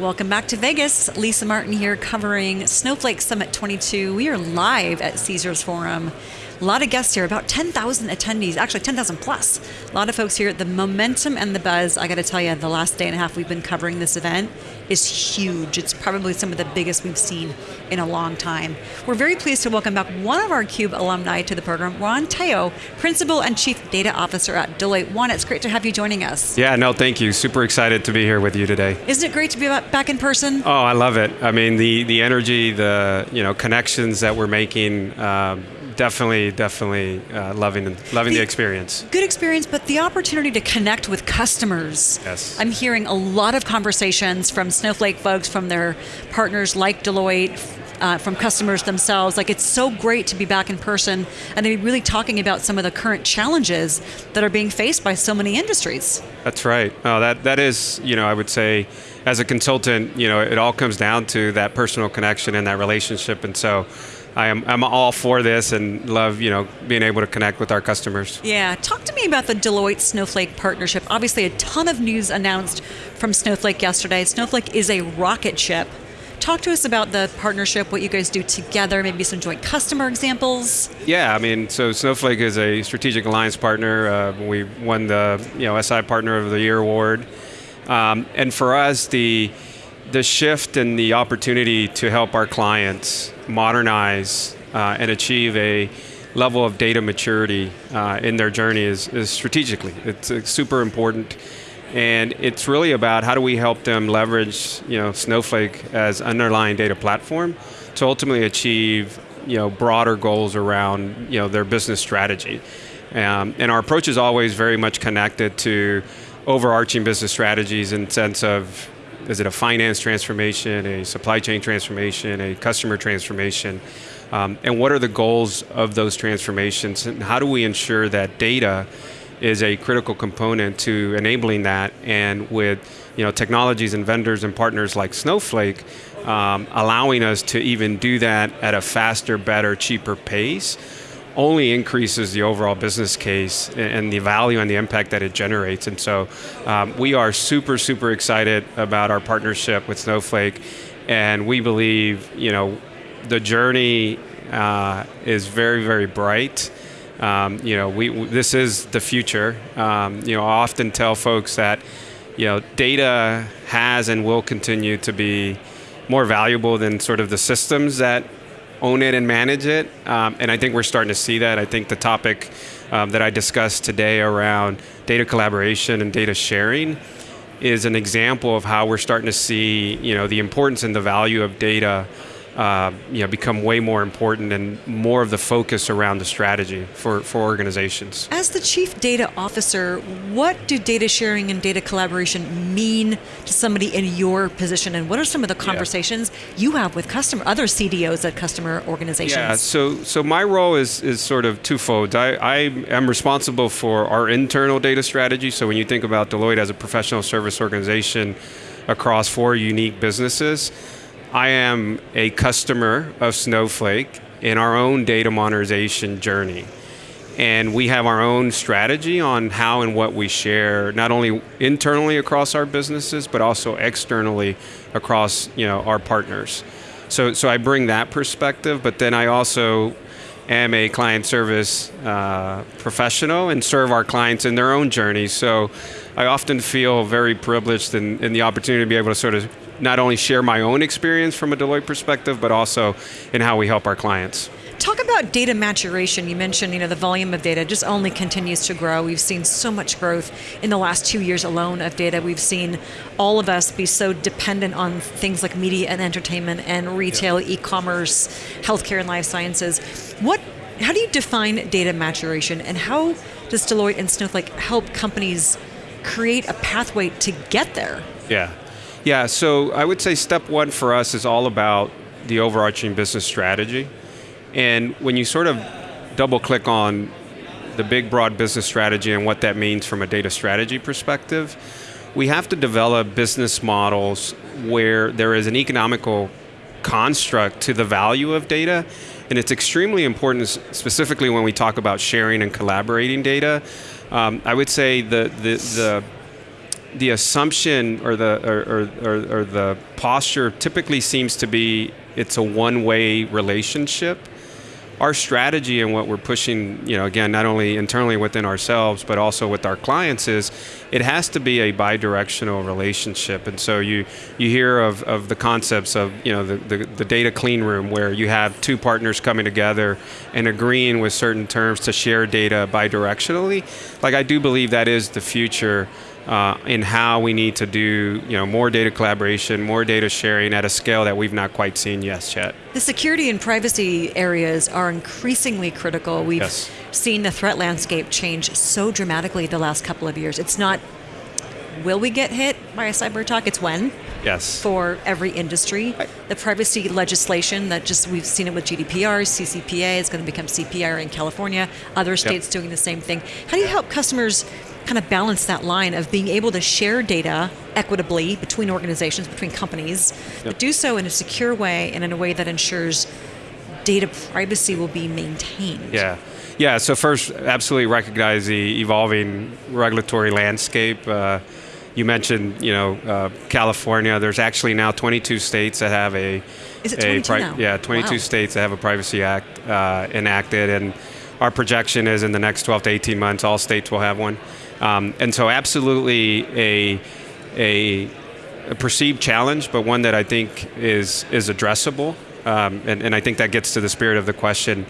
Welcome back to Vegas. Lisa Martin here covering Snowflake Summit 22. We are live at Caesars Forum. A lot of guests here, about 10,000 attendees, actually 10,000 plus. A lot of folks here. The momentum and the buzz, I got to tell you, the last day and a half we've been covering this event is huge. It's probably some of the biggest we've seen in a long time. We're very pleased to welcome back one of our CUBE alumni to the program, Juan Tello, Principal and Chief Data Officer at Deloitte. Juan. it's great to have you joining us. Yeah, no, thank you. Super excited to be here with you today. Isn't it great to be back in person? Oh, I love it. I mean, the the energy, the you know connections that we're making. Um, definitely, definitely uh, loving loving the, the, experience. Good experience, but the opportunity to connect with customers. Yes. I'm hearing a lot of conversations from Snowflake folks, from their partners like Deloitte, uh, from customers themselves. Like it's so great to be back in person and be really talking about some of the current challenges that are being faced by so many industries. That's right. Oh, that that is, you know, I would say, as a consultant, you know, it all comes down to that personal connection and that relationship, and so. I am I'm all for this and love you know being able to connect with our customers. Yeah, talk to me about the Deloitte Snowflake partnership. Obviously, a ton of news announced from Snowflake yesterday. Snowflake is a rocket ship. Talk to us about the partnership, what you guys do together, maybe some joint customer examples. Yeah, I mean, so Snowflake is a strategic alliance partner. Uh, we won the you know SI Partner of the Year award, um, and for us the the shift and the opportunity to help our clients modernize uh, and achieve a level of data maturity uh, in their journey is, is strategically. It's, it's, super important. And it's really about how do we help them leverage you know, Snowflake as underlying data platform to ultimately achieve you know, broader goals around you know, their business strategy. Um, and our approach is always very much connected to overarching business strategies in sense of is it a finance transformation, a supply chain transformation, a customer transformation? Um, and what are the goals of those transformations? And how do we ensure that data is a critical component to enabling that? And with you know, technologies and vendors and partners like Snowflake, um, allowing us to even do that at a faster, better, cheaper pace only increases the overall business case and the value and the impact that it generates. And so um, we are super, super excited about our partnership with Snowflake. And we believe, you know, the journey uh, is very, very bright. Um, you know, we, this is the future. Um, you know, I often tell folks that, you know, data has and will continue to be more valuable than sort of the systems that own it and manage it. Um, and I think we're starting to see that. I think the topic um, that I discussed today around data collaboration and data sharing is an example of how we're starting to see you know, the importance and the value of data uh, you know, become way more important and more of the focus around the strategy for, for organizations. As the chief data officer, what do data sharing and data collaboration mean to somebody in your position, and what are some of the conversations yeah. you have with customer other CDOs at customer organizations? Yeah, so so my role is is sort of twofold. I, I am responsible for our internal data strategy. So when you think about Deloitte as a professional service organization across four unique businesses I am a customer of Snowflake in our own data modernization journey. And we have our own strategy on how and what we share, not only internally across our businesses, but also externally across you know, our partners. So, so I bring that perspective, but then I also am a client service uh, professional and serve our clients in their own journey. So I often feel very privileged in, in the opportunity to be able to sort of not only share my own experience from a Deloitte perspective, but also in how we help our clients. Talk about data maturation. You mentioned, you know, the volume of data just only continues to grow. We've seen so much growth in the last two years alone of data. We've seen all of us be so dependent on things like media and entertainment and retail, yeah. e-commerce, healthcare and life sciences. What, how do you define data maturation and how does Deloitte and Snowflake help companies create a pathway to get there? Yeah. Yeah, so I would say step one for us is all about the overarching business strategy. And when you sort of double click on the big broad business strategy and what that means from a data strategy perspective, we have to develop business models where there is an economical construct to the value of data. And it's extremely important, specifically when we talk about sharing and collaborating data. Um, I would say the, the, the the assumption or the or, or, or, the posture typically seems to be it's a one-way relationship our strategy and what we're pushing, you know, again, not only internally within ourselves, but also with our clients is it has to be a bi-directional relationship. And so you you hear of, of the concepts of, you know, the, the, the data clean room where you have two partners coming together and agreeing with certain terms to share data bi-directionally. Like I do believe that is the future uh, in how we need to do you know more data collaboration, more data sharing at a scale that we've not quite seen yet. Yet the security and privacy areas are increasingly critical. We've yes. seen the threat landscape change so dramatically the last couple of years. It's not will we get hit by a cyber attack? It's when. Yes. For every industry, the privacy legislation that just we've seen it with GDPR, CCPA is going to become CPR in California. Other states yep. doing the same thing. How do you help customers kind of balance that line of being able to share data equitably between organizations, between companies, yep. but do so in a secure way and in a way that ensures data privacy will be maintained. Yeah. Yeah, so first, absolutely recognize the evolving regulatory landscape. Uh, you mentioned, you know, uh, California. There's actually now 22 states that have a. Is it 22 pri- now? Yeah, 22 wow. states that have a Privacy Act uh, enacted, and our projection is in the next 12 to 18 months, all states will have one. Um, and so, absolutely a, a, a perceived challenge, but one that I think is is addressable. Um, and, and, I think that gets to the spirit of the question.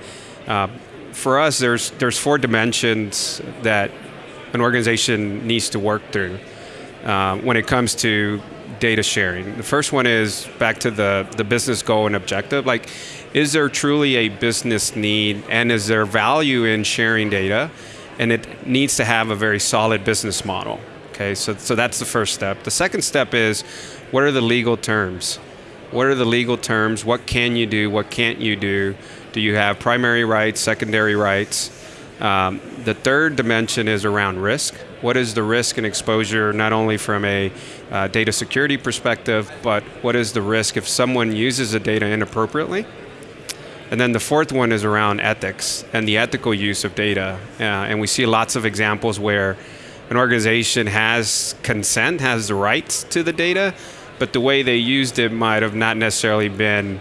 Uh, for us, there's there's four dimensions that an organization needs to work through uh, when it comes to data sharing. The first one is back to the the business goal and objective. Like, is there truly a business need, and is there value in sharing data? And it needs to have a very solid business model. Okay, so, so that's the first step. The second step is what are the legal terms? What are the legal terms? What can you do? What can't you do? Do you have primary rights, secondary rights? Um, the third dimension is around risk. What is the risk and exposure, not only from a uh, data security perspective, but what is the risk if someone uses the data inappropriately? And then the fourth one is around ethics and the ethical use of data. Uh, and we see lots of examples where an organization has consent, has the rights to the data, but the way they used it might have not necessarily been,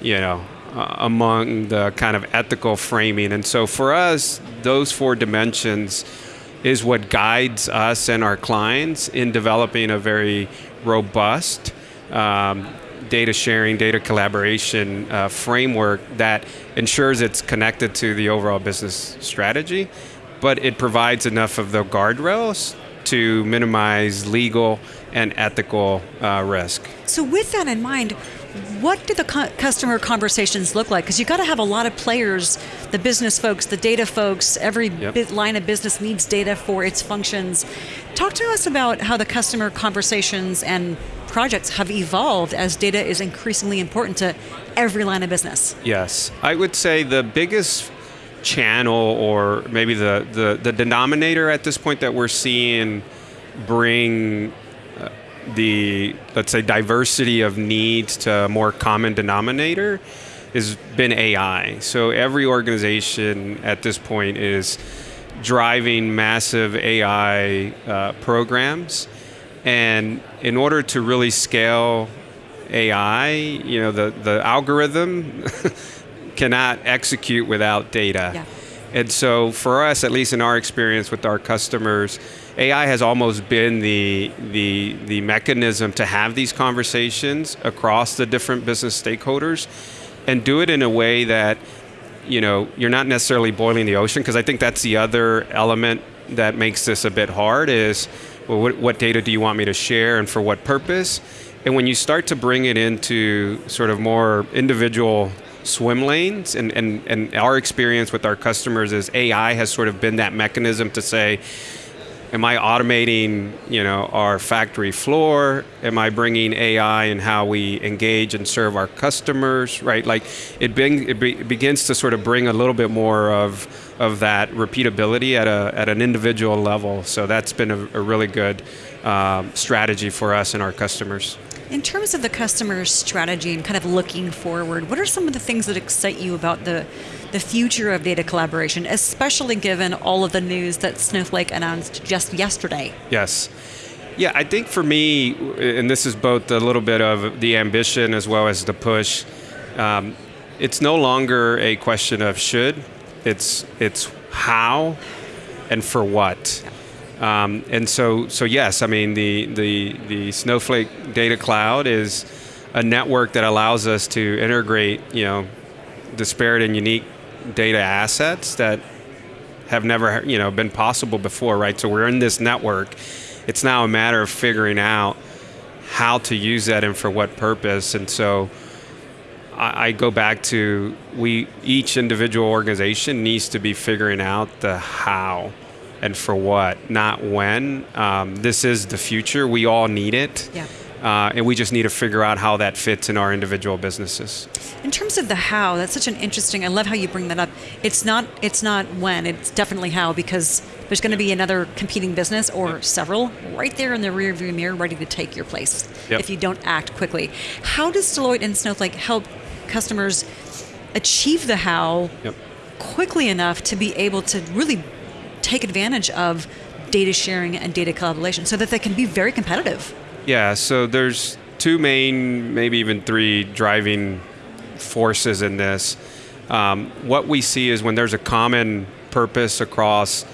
you know, uh, among the kind of ethical framing. And so for us, those four dimensions is what guides us and our clients in developing a very robust um, data sharing, data collaboration uh, framework that ensures it's connected to the overall business strategy, but it provides enough of the guardrails to minimize legal and ethical uh, risk. So, with that in mind, what do the customer conversations look like? Because you've got to have a lot of players, the business folks, the data folks. Every yep. line of business needs data for its functions. Talk to us about how the customer conversations and projects have evolved as data is increasingly important to every line of business. Yes, I would say the biggest channel or maybe the, the, the denominator at this point that we're seeing bring uh, the let's say diversity of needs to a more common denominator has been AI. So every organization at this point is driving massive AI uh, programs, and in order to really scale AI, you know the the algorithm cannot execute without data. Yeah. And so for us, at least in our experience with our customers, AI has almost been the, the, the mechanism to have these conversations across the different business stakeholders and do it in a way that you know you're not necessarily boiling the ocean because I think that's the other element that makes this a bit hard is well, what, what data do you want me to share and for what purpose? And when you start to bring it into sort of more individual swim lanes and, and, and our experience with our customers is AI has sort of been that mechanism to say, am I automating, you know, our factory floor? Am I bringing AI in how we engage and serve our customers? Right, like it, bring, it, be, begins to sort of bring a little bit more of of that repeatability at a at an individual level. So that's been a, a really good um, strategy for us and our customers. In terms of the customer strategy and kind of looking forward, what are some of the things that excite you about the the future of data collaboration, especially given all of the news that Snowflake announced just yesterday? Yes. Yeah, I think for me, and this is both a little bit of the ambition as well as the push. Um, it's no longer a question of should. It's it's how, and for what. Um, and so so yes, I mean the the the Snowflake Data Cloud is a network that allows us to integrate you know disparate and unique data assets that have never you know been possible before, right? So we're in this network it's now a matter of figuring out how to use that and for what purpose. And so I, I go back to we each individual organization needs to be figuring out the how and for what, not when. Um, this is the future. We all need it. Yeah. Uh, and we just need to figure out how that fits in our individual businesses. In terms of the how, that's such an interesting. I love how you bring that up. It's not. It's not when. It's definitely how because there's going to be another competing business or yep. several right there in the rearview mirror, ready to take your place yep. if you don't act quickly. How does Deloitte and Snowflake help customers achieve the how yep. quickly enough to be able to really take advantage of data sharing and data collaboration so that they can be very competitive? Yeah, so there's two main, maybe even three driving forces in this. Um, what we see is when there's a common purpose across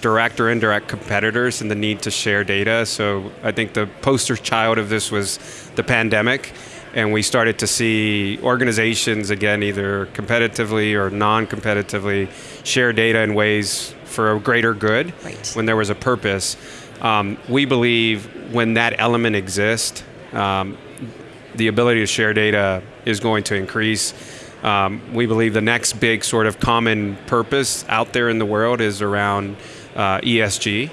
direct or indirect competitors and the need to share data. So I think the poster child of this was the pandemic. And we started to see organizations, again, either competitively or non competitively, share data in ways for a greater good right. when there was a purpose. Um, we believe when that element exists, um, the ability to share data is going to increase. Um, we believe the next big sort of common purpose out there in the world is around uh, ESG.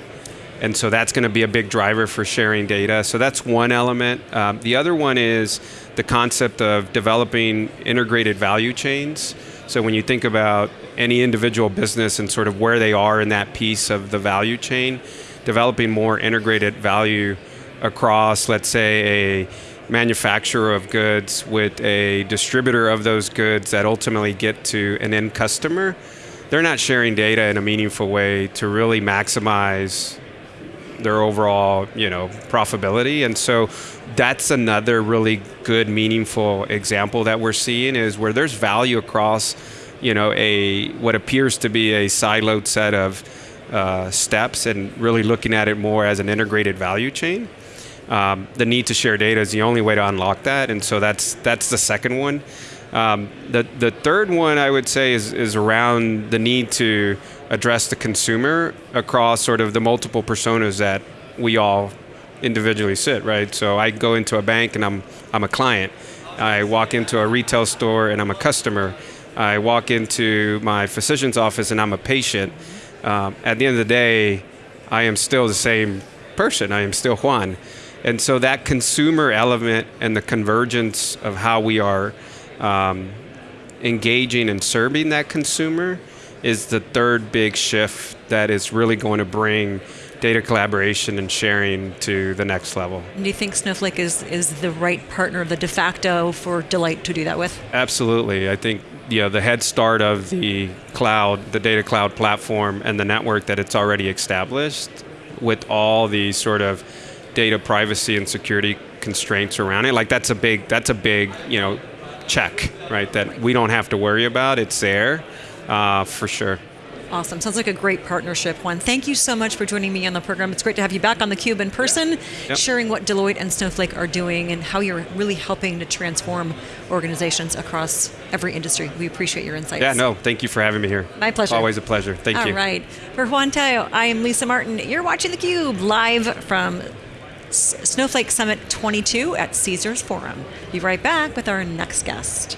And so that's going to be a big driver for sharing data. So that's one element. Um, the other one is the concept of developing integrated value chains. So when you think about any individual business and sort of where they are in that piece of the value chain, developing more integrated value across, let's say, a manufacturer of goods with a distributor of those goods that ultimately get to an end customer, they're not sharing data in a meaningful way to really maximize their overall, you know, profitability. And so that's another really good, meaningful example that we're seeing is where there's value across, you know, a what appears to be a siloed set of uh, steps and really looking at it more as an integrated value chain. Um, the need to share data is the only way to unlock that, and so that's that's the second one. Um, the the third one I would say is is around the need to address the consumer across sort of the multiple personas that we all individually sit. Right. So I go into a bank and I'm I'm a client. I walk into a retail store and I'm a customer. I walk into my physician's office and I'm a patient. Um, at the end of the day, I am still the same person. I am still Juan. And so that consumer element and the convergence of how we are um, engaging and serving that consumer is the third big shift that is really going to bring data collaboration and sharing to the next level. Do you think Snowflake is, is the right partner, the de facto for Deloitte to do that with? Absolutely. I think you know, the head start of the cloud, the data cloud platform, and the network that it's already established with all the sort of data privacy and security constraints around it. Like that's a big that's a big you know check, right? That we don't have to worry about. It's there uh, for sure. Awesome. Sounds like a great partnership, Juan. Thank you so much for joining me on the program. It's great to have you back on the Cube in person, yep. sharing what Deloitte and Snowflake are doing and how you're really helping to transform organizations across every industry. We appreciate your insights. Yeah, no, thank you for having me here. My pleasure. Always a pleasure. Thank All you. All right. For Juan Tello, I am Lisa Martin. You're watching the Cube live from Snowflake Summit 22 at Caesars Forum. Be right back with our next guest.